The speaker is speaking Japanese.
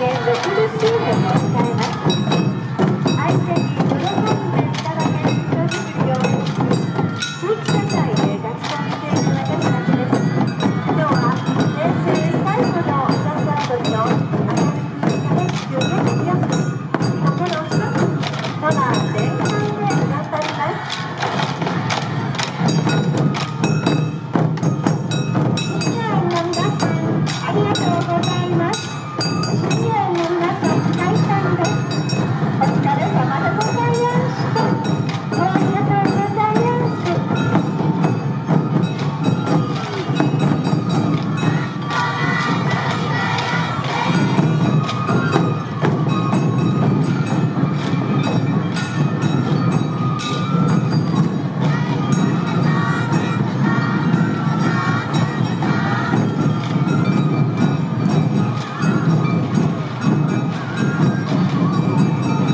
年度プロシの